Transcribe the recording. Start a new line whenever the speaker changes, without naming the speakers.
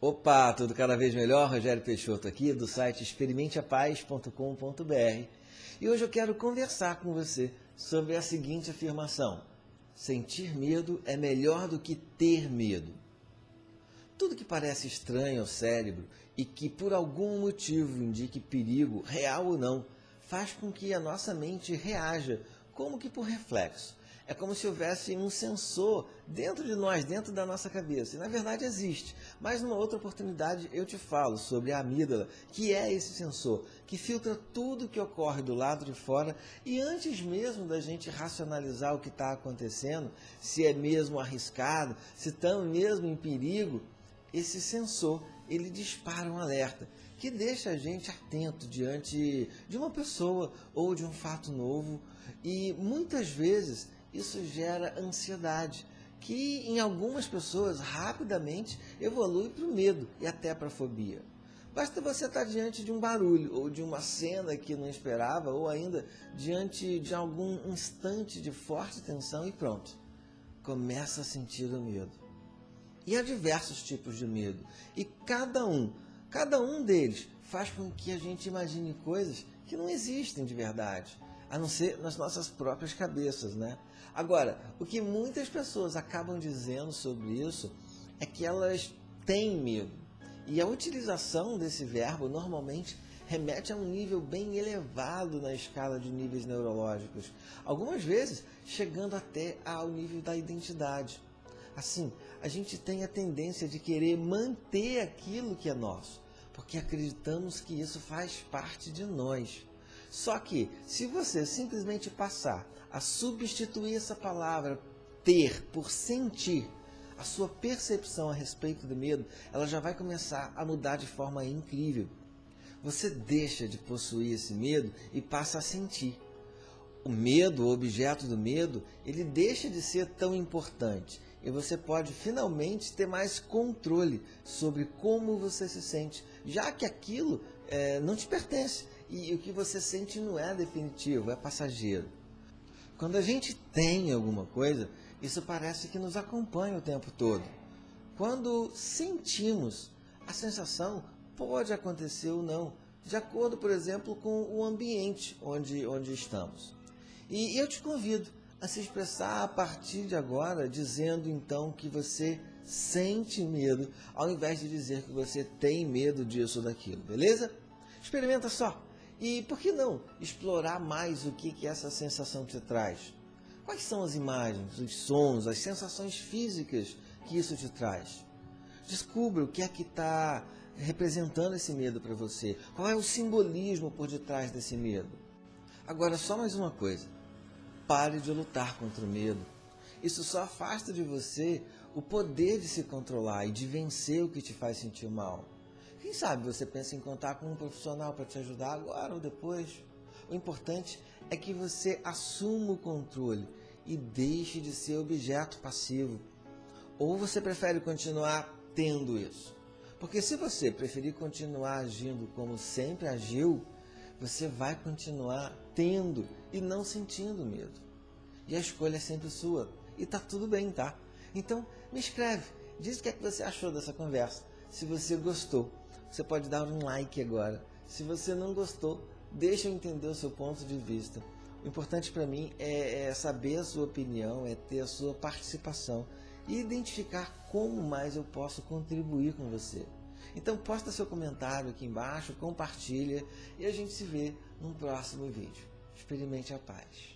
Opa, tudo cada vez melhor? Rogério Peixoto aqui do site experimenteapaz.com.br e hoje eu quero conversar com você sobre a seguinte afirmação: sentir medo é melhor do que ter medo. Tudo que parece estranho ao cérebro e que por algum motivo indique perigo, real ou não, faz com que a nossa mente reaja, como que por reflexo é como se houvesse um sensor dentro de nós, dentro da nossa cabeça. E na verdade existe. Mas numa outra oportunidade eu te falo sobre a amígdala, que é esse sensor, que filtra tudo que ocorre do lado de fora e antes mesmo da gente racionalizar o que está acontecendo, se é mesmo arriscado, se estamos mesmo em perigo, esse sensor ele dispara um alerta que deixa a gente atento diante de uma pessoa ou de um fato novo e muitas vezes isso gera ansiedade, que em algumas pessoas rapidamente evolui para o medo e até para a fobia. Basta você estar diante de um barulho ou de uma cena que não esperava ou ainda diante de algum instante de forte tensão e pronto, começa a sentir o medo. E há diversos tipos de medo e cada um, cada um deles faz com que a gente imagine coisas que não existem de verdade a não ser nas nossas próprias cabeças, né? Agora, o que muitas pessoas acabam dizendo sobre isso é que elas têm medo. E a utilização desse verbo normalmente remete a um nível bem elevado na escala de níveis neurológicos, algumas vezes chegando até ao nível da identidade. Assim, a gente tem a tendência de querer manter aquilo que é nosso, porque acreditamos que isso faz parte de nós. Só que, se você simplesmente passar a substituir essa palavra ter por sentir, a sua percepção a respeito do medo, ela já vai começar a mudar de forma incrível. Você deixa de possuir esse medo e passa a sentir. O medo, o objeto do medo, ele deixa de ser tão importante e você pode finalmente ter mais controle sobre como você se sente, já que aquilo é, não te pertence e o que você sente não é definitivo, é passageiro. Quando a gente tem alguma coisa, isso parece que nos acompanha o tempo todo. Quando sentimos, a sensação pode acontecer ou não, de acordo, por exemplo, com o ambiente onde, onde estamos. E eu te convido a se expressar a partir de agora, dizendo então que você sente medo, ao invés de dizer que você tem medo disso ou daquilo, beleza? Experimenta só. E por que não explorar mais o que, que essa sensação te traz? Quais são as imagens, os sons, as sensações físicas que isso te traz? Descubra o que é que está representando esse medo para você. Qual é o simbolismo por detrás desse medo? Agora, só mais uma coisa. Pare de lutar contra o medo. Isso só afasta de você o poder de se controlar e de vencer o que te faz sentir mal. Quem sabe você pensa em contar com um profissional para te ajudar agora ou depois? O importante é que você assuma o controle e deixe de ser objeto passivo. Ou você prefere continuar tendo isso? Porque se você preferir continuar agindo como sempre agiu, você vai continuar tendo e não sentindo medo. E a escolha é sempre sua. E tá tudo bem, tá? Então, me escreve. Diz o que é que você achou dessa conversa. Se você gostou você pode dar um like agora. Se você não gostou, deixa eu entender o seu ponto de vista. O importante para mim é, é saber a sua opinião, é ter a sua participação e identificar como mais eu posso contribuir com você. Então posta seu comentário aqui embaixo, compartilha e a gente se vê num próximo vídeo. Experimente a paz.